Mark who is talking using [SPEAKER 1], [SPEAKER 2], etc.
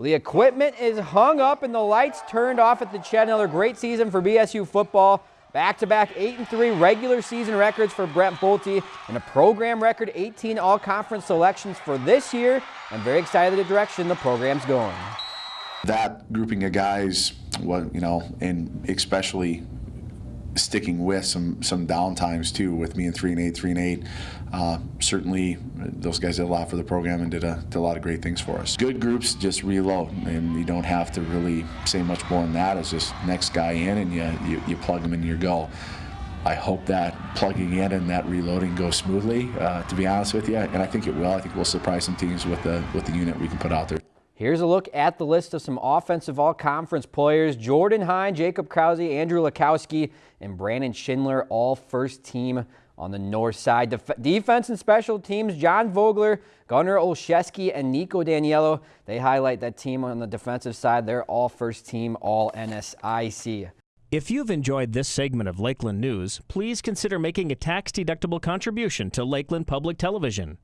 [SPEAKER 1] The equipment is hung up and the lights turned off at the Chet. Another great season for BSU football. Back-to-back 8 and 3 regular season records for Brent Bolte and a program record 18 all-conference selections for this year. I'm very excited the direction the program's going.
[SPEAKER 2] That grouping of guys, what you know, and especially sticking with some some downtimes too with me in three and eight, three and eight. Uh, certainly, those guys did a lot for the program and did a, did a lot of great things for us. Good groups just reload, and you don't have to really say much more than that. It's just next guy in, and you you, you plug them in your go. I hope that plugging in and that reloading goes smoothly. Uh, to be honest with you, and I think it will. I think we'll surprise some teams with the with the unit we can put out there.
[SPEAKER 1] Here's a look at the list of some offensive all-conference players. Jordan Hine, Jacob Krause, Andrew Lakowski, and Brandon Schindler, all first team on the north side. Def defense and special teams, John Vogler, Gunnar Olszewski, and Nico Daniello. They highlight that team on the defensive side. They're all first team, all NSIC.
[SPEAKER 3] If you've enjoyed this segment of Lakeland News, please consider making a tax-deductible contribution to Lakeland Public Television.